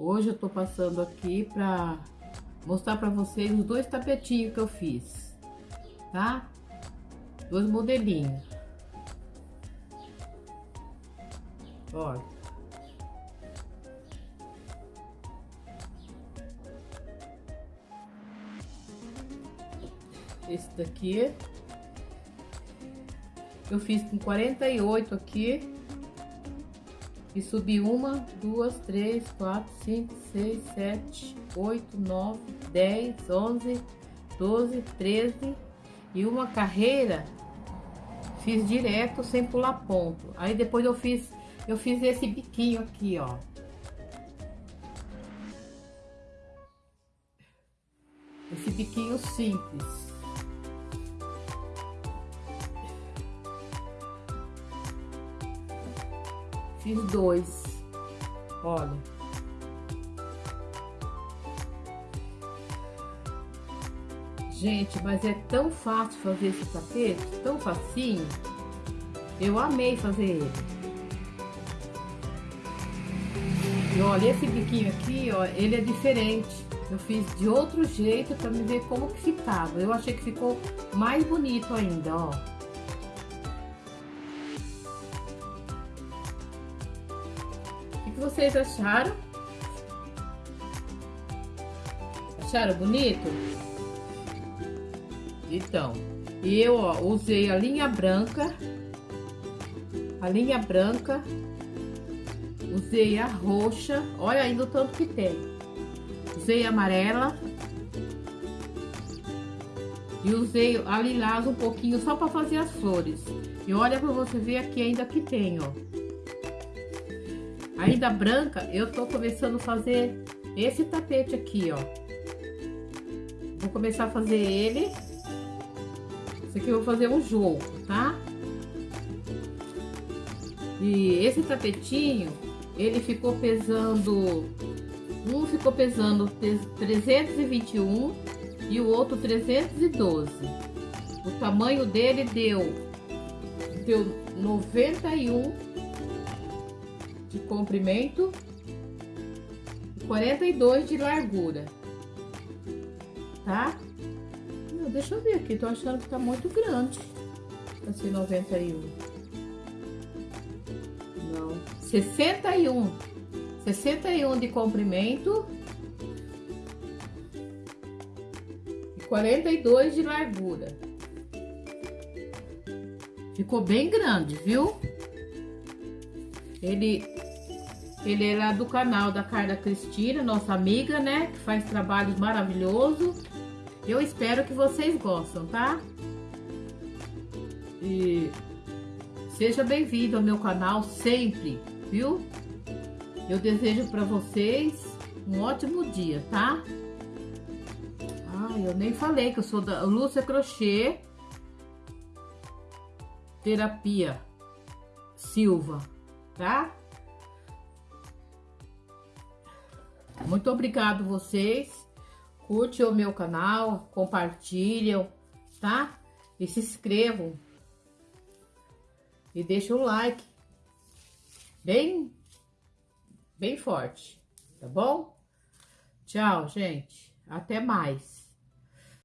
Hoje eu tô passando aqui pra mostrar pra vocês os dois tapetinhos que eu fiz, tá? Dois modelinhos. Olha. Esse daqui eu fiz com 48 aqui e subi uma, duas, três, quatro, cinco, seis, sete, oito, nove, dez, onze, doze, treze e uma carreira fiz direto sem pular ponto. Aí depois eu fiz eu fiz esse biquinho aqui, ó. Esse biquinho simples. Fiz dois. Olha. Gente, mas é tão fácil fazer esse tapete, tão facinho. Eu amei fazer ele. E olha, esse biquinho aqui, ó, ele é diferente. Eu fiz de outro jeito para me ver como que ficava. Eu achei que ficou mais bonito ainda, ó. Que vocês acharam? Acharam bonito? Então, eu ó, usei a linha branca, a linha branca, usei a roxa, olha ainda o tanto que tem. Usei a amarela e usei a lilás um pouquinho só para fazer as flores. E olha para você ver aqui ainda que tem, ó. Ainda branca, eu tô começando a fazer esse tapete aqui, ó. Vou começar a fazer ele. Esse aqui eu vou fazer um jogo, tá? E esse tapetinho, ele ficou pesando... Um ficou pesando 321 e o outro 312. O tamanho dele deu, deu 91 de comprimento e 42 de largura, tá? Não, deixa eu ver aqui, tô achando que tá muito grande, assim, 91. Não, 61, 61 de comprimento e 42 de largura. Ficou bem grande, viu? Ele, ele lá do canal da Carla Cristina, nossa amiga, né? Que faz trabalhos maravilhosos. Eu espero que vocês gostam, tá? E seja bem-vindo ao meu canal sempre, viu? Eu desejo para vocês um ótimo dia, tá? Ai, eu nem falei que eu sou da Lúcia Crochê Terapia Silva tá? Muito obrigado vocês. Curte o meu canal, compartilham, tá? E se inscrevam. E deixa o like. Bem, bem forte, tá bom? Tchau, gente. Até mais.